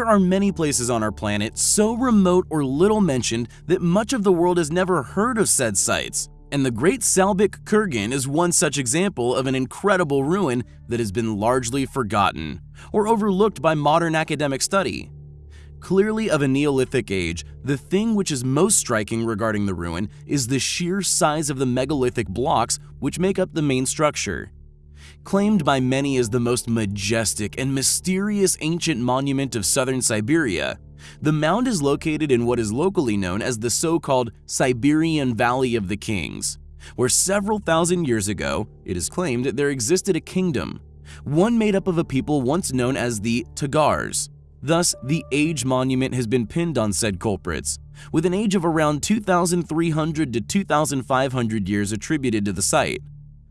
There are many places on our planet so remote or little mentioned that much of the world has never heard of said sites, and the Great Salbyk Kurgan is one such example of an incredible ruin that has been largely forgotten or overlooked by modern academic study. Clearly of a Neolithic age, the thing which is most striking regarding the ruin is the sheer size of the megalithic blocks which make up the main structure. Claimed by many as the most majestic and mysterious ancient monument of southern Siberia, the mound is located in what is locally known as the so-called Siberian Valley of the Kings, where several thousand years ago, it is claimed that there existed a kingdom, one made up of a people once known as the Tagars. Thus, the age monument has been pinned on said culprits, with an age of around 2,300 to 2,500 years attributed to the site.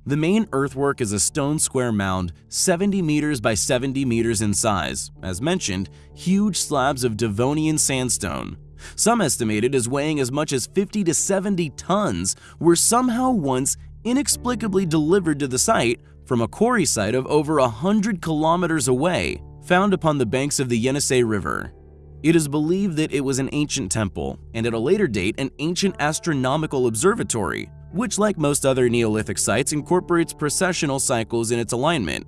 The main earthwork is a stone square mound 70 meters by 70 meters in size, as mentioned, huge slabs of Devonian sandstone. Some estimated as weighing as much as 50 to 70 tons were somehow once inexplicably delivered to the site from a quarry site of over 100 kilometers away, found upon the banks of the Yenisei River. It is believed that it was an ancient temple, and at a later date an ancient astronomical observatory, which like most other Neolithic sites incorporates precessional cycles in its alignment,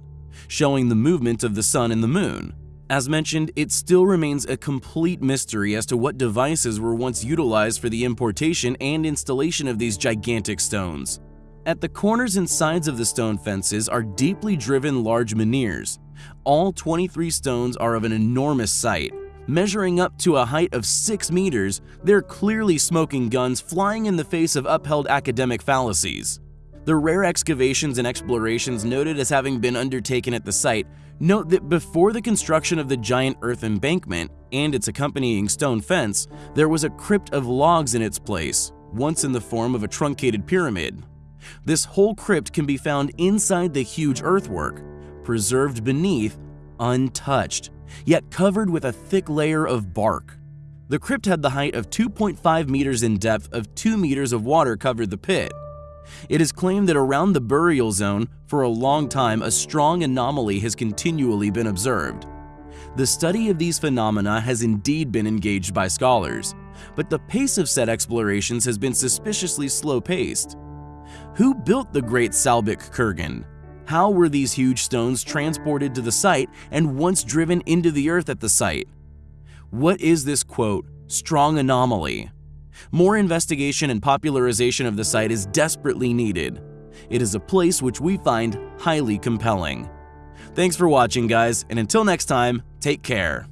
showing the movement of the sun and the moon. As mentioned, it still remains a complete mystery as to what devices were once utilized for the importation and installation of these gigantic stones. At the corners and sides of the stone fences are deeply driven large menhirs. All 23 stones are of an enormous sight, Measuring up to a height of 6 meters, they're clearly smoking guns flying in the face of upheld academic fallacies. The rare excavations and explorations noted as having been undertaken at the site note that before the construction of the giant earth embankment and its accompanying stone fence, there was a crypt of logs in its place, once in the form of a truncated pyramid. This whole crypt can be found inside the huge earthwork, preserved beneath, untouched yet covered with a thick layer of bark. The crypt had the height of 2.5 meters in depth of 2 meters of water covered the pit. It is claimed that around the burial zone, for a long time, a strong anomaly has continually been observed. The study of these phenomena has indeed been engaged by scholars, but the pace of said explorations has been suspiciously slow-paced. Who built the Great Salbyk Kurgan? How were these huge stones transported to the site and once driven into the earth at the site? What is this quote, strong anomaly? More investigation and popularization of the site is desperately needed. It is a place which we find highly compelling. Thanks for watching guys, and until next time, take care.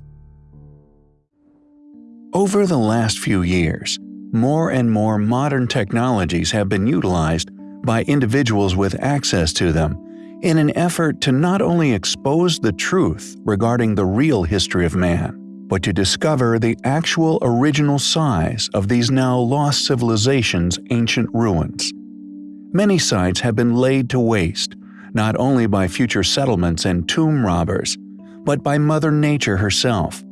Over the last few years, more and more modern technologies have been utilized by individuals with access to them in an effort to not only expose the truth regarding the real history of man, but to discover the actual original size of these now lost civilizations' ancient ruins. Many sites have been laid to waste, not only by future settlements and tomb robbers, but by Mother Nature herself.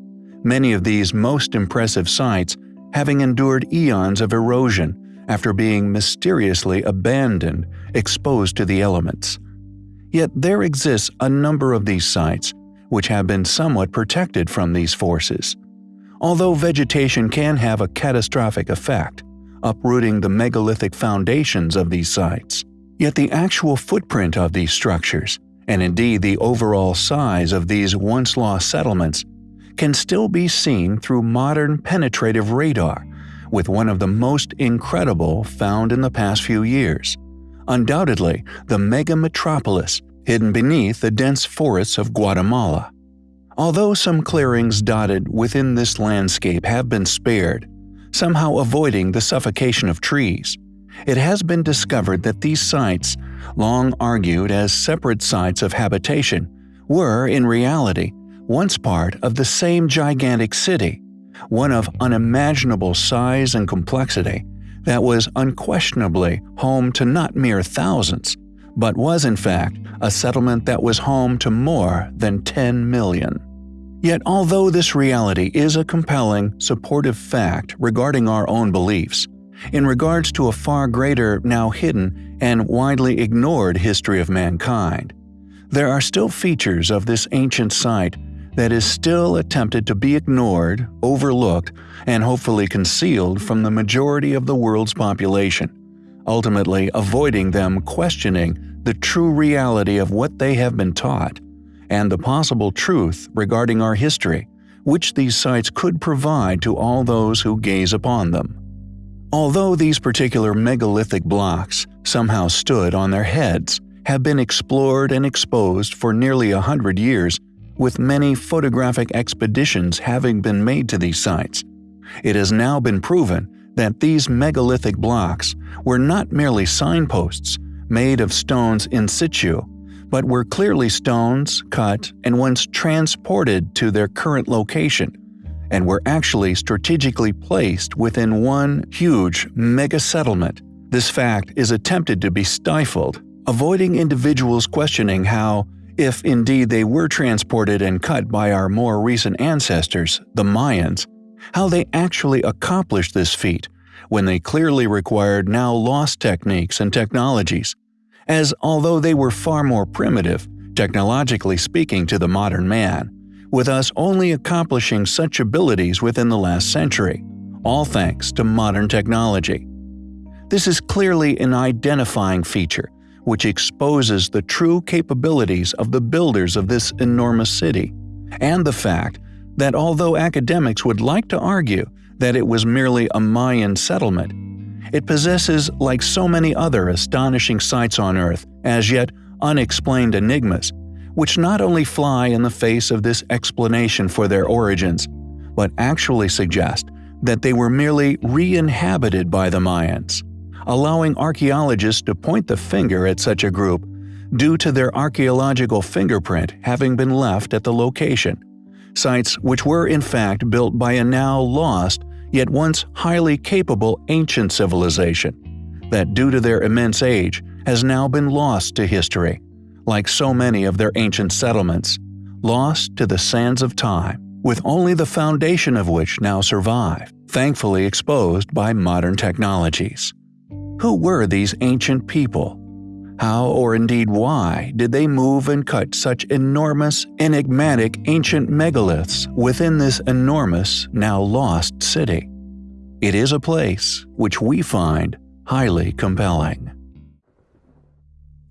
Many of these most impressive sites having endured eons of erosion after being mysteriously abandoned, exposed to the elements. Yet there exists a number of these sites which have been somewhat protected from these forces. Although vegetation can have a catastrophic effect, uprooting the megalithic foundations of these sites, yet the actual footprint of these structures, and indeed the overall size of these once lost settlements, can still be seen through modern penetrative radar, with one of the most incredible found in the past few years undoubtedly the mega metropolis hidden beneath the dense forests of Guatemala. Although some clearings dotted within this landscape have been spared, somehow avoiding the suffocation of trees, it has been discovered that these sites, long argued as separate sites of habitation, were, in reality, once part of the same gigantic city, one of unimaginable size and complexity, that was unquestionably home to not mere thousands, but was in fact a settlement that was home to more than 10 million. Yet although this reality is a compelling, supportive fact regarding our own beliefs, in regards to a far greater, now hidden, and widely ignored history of mankind, there are still features of this ancient site that is still attempted to be ignored, overlooked, and hopefully concealed from the majority of the world's population, ultimately avoiding them questioning the true reality of what they have been taught and the possible truth regarding our history, which these sites could provide to all those who gaze upon them. Although these particular megalithic blocks somehow stood on their heads, have been explored and exposed for nearly a hundred years, with many photographic expeditions having been made to these sites. It has now been proven that these megalithic blocks were not merely signposts made of stones in situ, but were clearly stones cut and once transported to their current location, and were actually strategically placed within one huge mega settlement. This fact is attempted to be stifled, avoiding individuals questioning how, if indeed they were transported and cut by our more recent ancestors, the Mayans, how they actually accomplished this feat when they clearly required now lost techniques and technologies as although they were far more primitive, technologically speaking to the modern man, with us only accomplishing such abilities within the last century, all thanks to modern technology. This is clearly an identifying feature which exposes the true capabilities of the builders of this enormous city, and the fact that although academics would like to argue that it was merely a Mayan settlement, it possesses, like so many other astonishing sights on Earth, as yet unexplained enigmas, which not only fly in the face of this explanation for their origins, but actually suggest that they were merely re-inhabited by the Mayans, allowing archaeologists to point the finger at such a group due to their archaeological fingerprint having been left at the location, sites which were in fact built by a now lost yet once highly capable ancient civilization, that due to their immense age has now been lost to history, like so many of their ancient settlements, lost to the sands of time, with only the foundation of which now survive, thankfully exposed by modern technologies. Who were these ancient people? How, or indeed why, did they move and cut such enormous, enigmatic ancient megaliths within this enormous, now lost city? It is a place which we find highly compelling.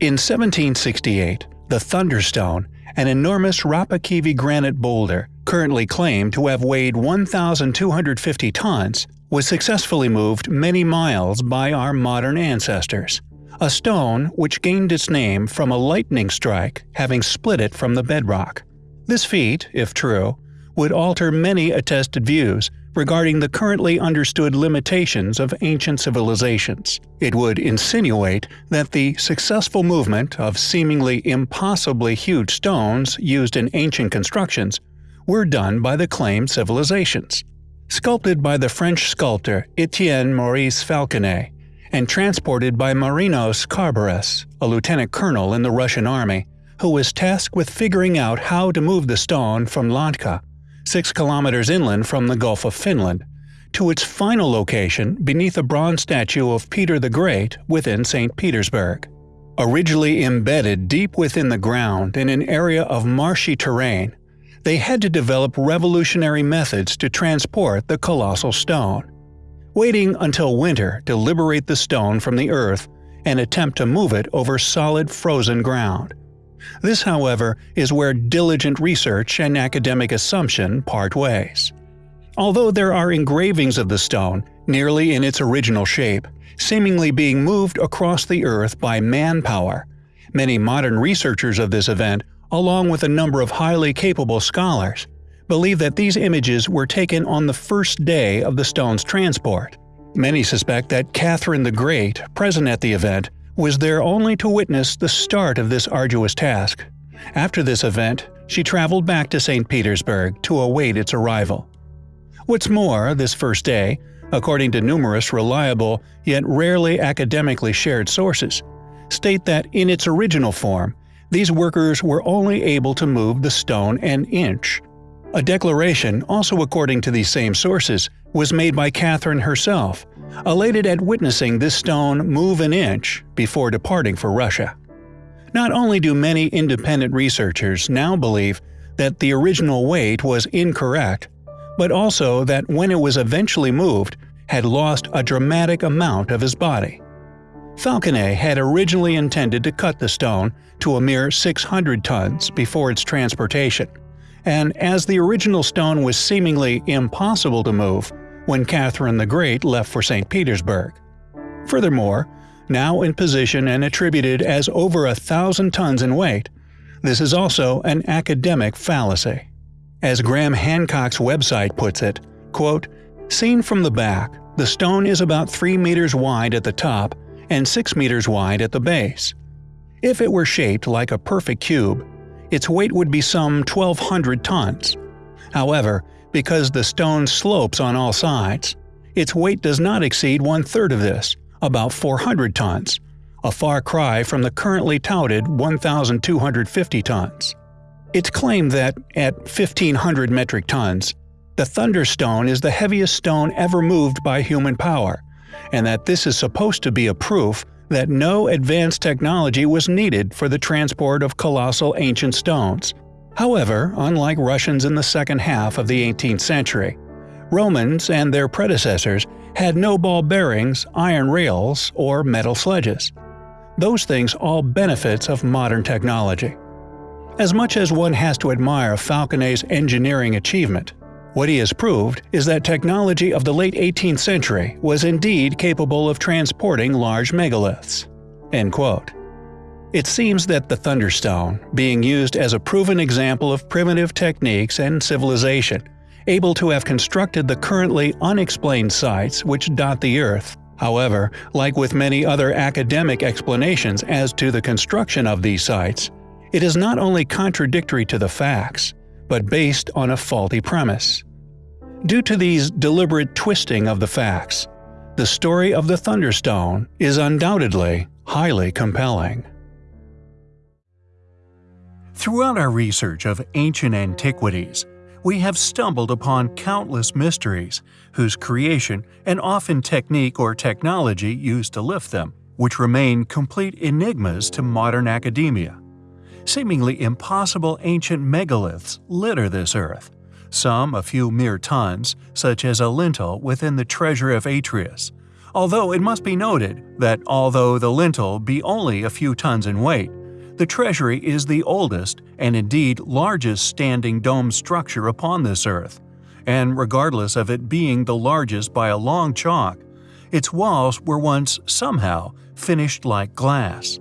In 1768, the Thunderstone, an enormous Rapakivi granite boulder, currently claimed to have weighed 1,250 tons, was successfully moved many miles by our modern ancestors a stone which gained its name from a lightning strike having split it from the bedrock. This feat, if true, would alter many attested views regarding the currently understood limitations of ancient civilizations. It would insinuate that the successful movement of seemingly impossibly huge stones used in ancient constructions were done by the claimed civilizations. Sculpted by the French sculptor Etienne Maurice Falconet, and transported by Marinos Carburis, a lieutenant colonel in the Russian army, who was tasked with figuring out how to move the stone from Lakhta, 6 kilometers inland from the Gulf of Finland, to its final location beneath a bronze statue of Peter the Great within St. Petersburg. Originally embedded deep within the ground in an area of marshy terrain, they had to develop revolutionary methods to transport the colossal stone waiting until winter to liberate the stone from the earth and attempt to move it over solid frozen ground. This, however, is where diligent research and academic assumption part ways. Although there are engravings of the stone, nearly in its original shape, seemingly being moved across the earth by manpower, many modern researchers of this event, along with a number of highly capable scholars, believe that these images were taken on the first day of the stone's transport. Many suspect that Catherine the Great, present at the event, was there only to witness the start of this arduous task. After this event, she traveled back to St. Petersburg to await its arrival. What's more, this first day, according to numerous reliable yet rarely academically shared sources, state that in its original form, these workers were only able to move the stone an inch, a declaration, also according to these same sources, was made by Catherine herself, elated at witnessing this stone move an inch before departing for Russia. Not only do many independent researchers now believe that the original weight was incorrect, but also that when it was eventually moved, had lost a dramatic amount of his body. Falconet had originally intended to cut the stone to a mere 600 tons before its transportation, and as the original stone was seemingly impossible to move when Catherine the Great left for St. Petersburg. Furthermore, now in position and attributed as over a thousand tons in weight, this is also an academic fallacy. As Graham Hancock's website puts it, quote, Seen from the back, the stone is about 3 meters wide at the top and 6 meters wide at the base. If it were shaped like a perfect cube, its weight would be some 1200 tons. However, because the stone slopes on all sides, its weight does not exceed one third of this, about 400 tons, a far cry from the currently touted 1,250 tons. It's claimed that, at 1,500 metric tons, the Thunderstone is the heaviest stone ever moved by human power, and that this is supposed to be a proof that no advanced technology was needed for the transport of colossal ancient stones. However, unlike Russians in the second half of the 18th century, Romans and their predecessors had no ball bearings, iron rails, or metal sledges. Those things all benefits of modern technology. As much as one has to admire Falconet's engineering achievement, what he has proved is that technology of the late 18th century was indeed capable of transporting large megaliths. It seems that the Thunderstone, being used as a proven example of primitive techniques and civilization, able to have constructed the currently unexplained sites which dot the Earth. However, like with many other academic explanations as to the construction of these sites, it is not only contradictory to the facts, but based on a faulty premise. Due to these deliberate twisting of the facts, the story of the Thunderstone is undoubtedly highly compelling. Throughout our research of ancient antiquities, we have stumbled upon countless mysteries whose creation and often technique or technology used to lift them, which remain complete enigmas to modern academia. Seemingly impossible ancient megaliths litter this earth, some a few mere tons, such as a lintel within the treasure of Atreus. Although it must be noted that although the lintel be only a few tons in weight, the treasury is the oldest and indeed largest standing dome structure upon this earth, and regardless of it being the largest by a long chalk, its walls were once somehow finished like glass.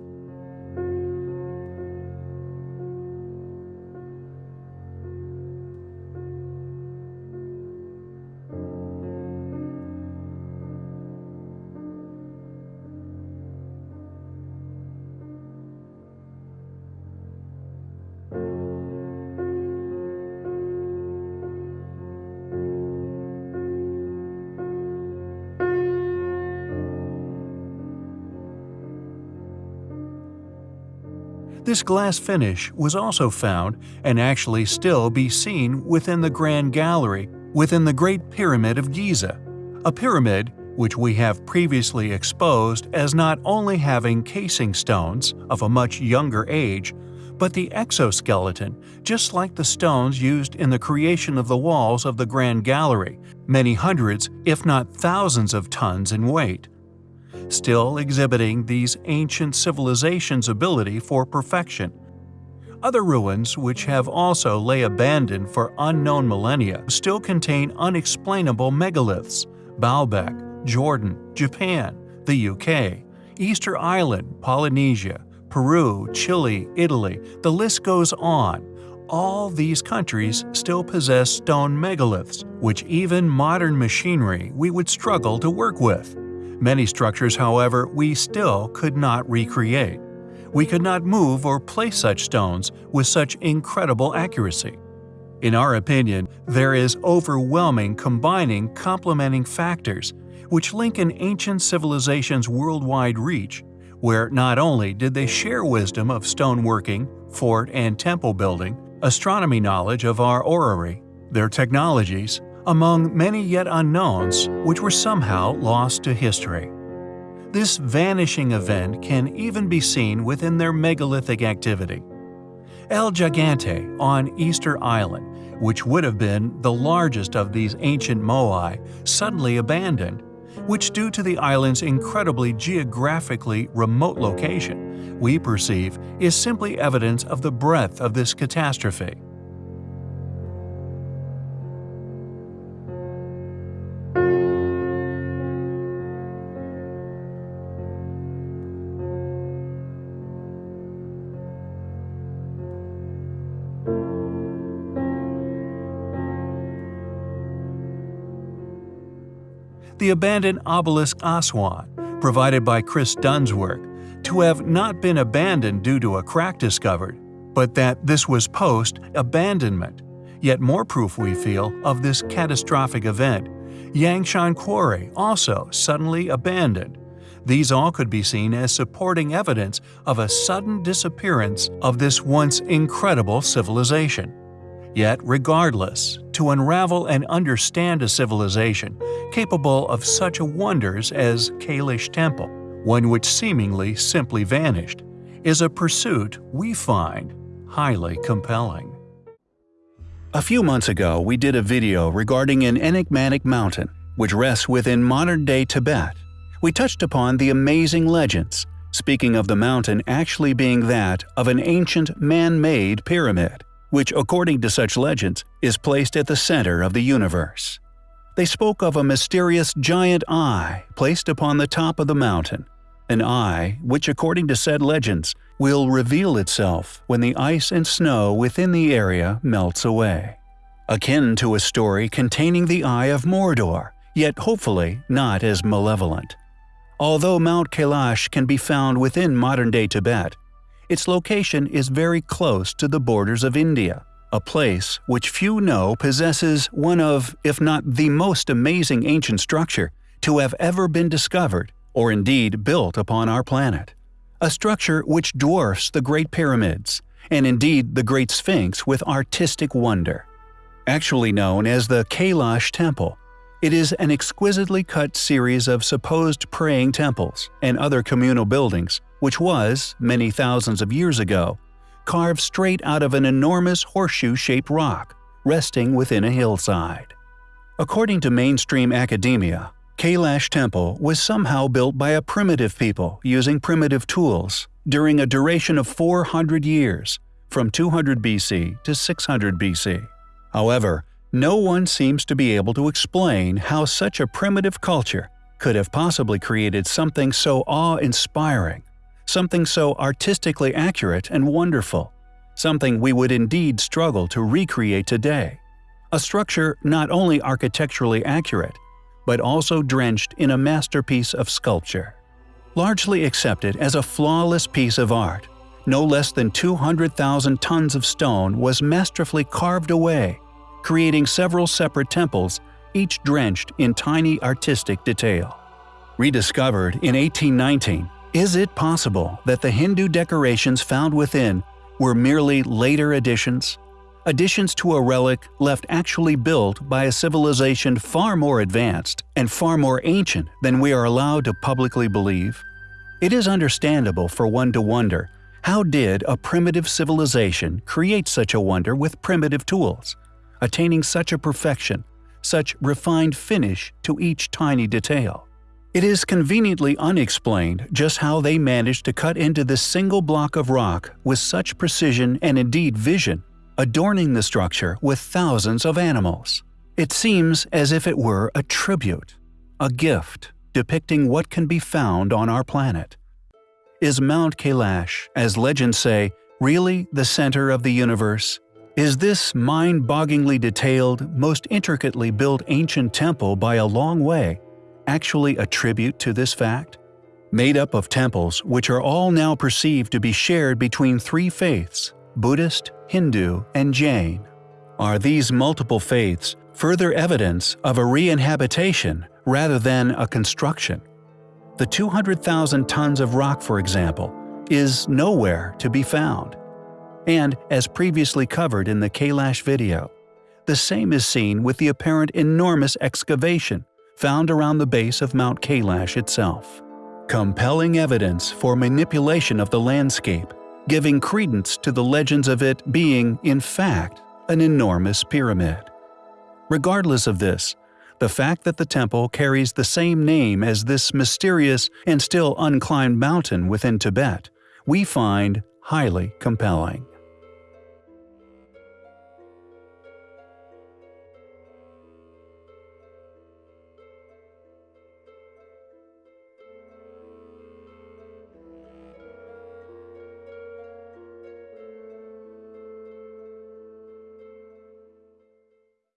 This glass finish was also found and actually still be seen within the Grand Gallery within the Great Pyramid of Giza, a pyramid which we have previously exposed as not only having casing stones of a much younger age, but the exoskeleton, just like the stones used in the creation of the walls of the Grand Gallery, many hundreds, if not thousands of tons in weight still exhibiting these ancient civilizations' ability for perfection. Other ruins, which have also lay abandoned for unknown millennia, still contain unexplainable megaliths Baalbek, Jordan, Japan, the UK, Easter Island, Polynesia, Peru, Chile, Italy, the list goes on. All these countries still possess stone megaliths, which even modern machinery we would struggle to work with. Many structures, however, we still could not recreate. We could not move or place such stones with such incredible accuracy. In our opinion, there is overwhelming combining complementing factors which link an ancient civilization's worldwide reach, where not only did they share wisdom of stoneworking, fort and temple building, astronomy knowledge of our orrery, their technologies, among many yet unknowns which were somehow lost to history. This vanishing event can even be seen within their megalithic activity. El Gigante on Easter Island, which would have been the largest of these ancient moai, suddenly abandoned, which due to the island's incredibly geographically remote location, we perceive is simply evidence of the breadth of this catastrophe. The abandoned obelisk Aswan, provided by Chris Dunn's work, to have not been abandoned due to a crack discovered, but that this was post-abandonment. Yet more proof we feel of this catastrophic event. Yangshan Quarry also suddenly abandoned. These all could be seen as supporting evidence of a sudden disappearance of this once incredible civilization. Yet, regardless, to unravel and understand a civilization capable of such wonders as Kailash Temple, one which seemingly simply vanished, is a pursuit we find highly compelling. A few months ago, we did a video regarding an enigmatic mountain which rests within modern-day Tibet. We touched upon the amazing legends, speaking of the mountain actually being that of an ancient man-made pyramid which, according to such legends, is placed at the center of the universe. They spoke of a mysterious giant eye placed upon the top of the mountain, an eye which, according to said legends, will reveal itself when the ice and snow within the area melts away. Akin to a story containing the Eye of Mordor, yet hopefully not as malevolent. Although Mount Kailash can be found within modern-day Tibet, its location is very close to the borders of India, a place which few know possesses one of, if not the most amazing ancient structure to have ever been discovered or indeed built upon our planet. A structure which dwarfs the Great Pyramids, and indeed the Great Sphinx with artistic wonder. Actually known as the Kailash Temple, it is an exquisitely cut series of supposed praying temples and other communal buildings which was, many thousands of years ago, carved straight out of an enormous horseshoe-shaped rock resting within a hillside. According to mainstream academia, Kailash Temple was somehow built by a primitive people using primitive tools during a duration of 400 years, from 200 BC to 600 BC. However, no one seems to be able to explain how such a primitive culture could have possibly created something so awe-inspiring something so artistically accurate and wonderful, something we would indeed struggle to recreate today. A structure not only architecturally accurate, but also drenched in a masterpiece of sculpture. Largely accepted as a flawless piece of art, no less than 200,000 tons of stone was masterfully carved away, creating several separate temples, each drenched in tiny artistic detail. Rediscovered in 1819, is it possible that the Hindu decorations found within were merely later additions? Additions to a relic left actually built by a civilization far more advanced and far more ancient than we are allowed to publicly believe? It is understandable for one to wonder, how did a primitive civilization create such a wonder with primitive tools, attaining such a perfection, such refined finish to each tiny detail? It is conveniently unexplained just how they managed to cut into this single block of rock with such precision and indeed vision, adorning the structure with thousands of animals. It seems as if it were a tribute, a gift, depicting what can be found on our planet. Is Mount Kailash, as legends say, really the center of the universe? Is this mind-bogglingly detailed, most intricately built ancient temple by a long way actually a tribute to this fact? Made up of temples which are all now perceived to be shared between three faiths Buddhist, Hindu, and Jain. Are these multiple faiths further evidence of a re-inhabitation rather than a construction? The 200,000 tons of rock, for example, is nowhere to be found. And, as previously covered in the Kailash video, the same is seen with the apparent enormous excavation found around the base of Mount Kailash itself. Compelling evidence for manipulation of the landscape, giving credence to the legends of it being, in fact, an enormous pyramid. Regardless of this, the fact that the temple carries the same name as this mysterious and still unclimbed mountain within Tibet, we find highly compelling.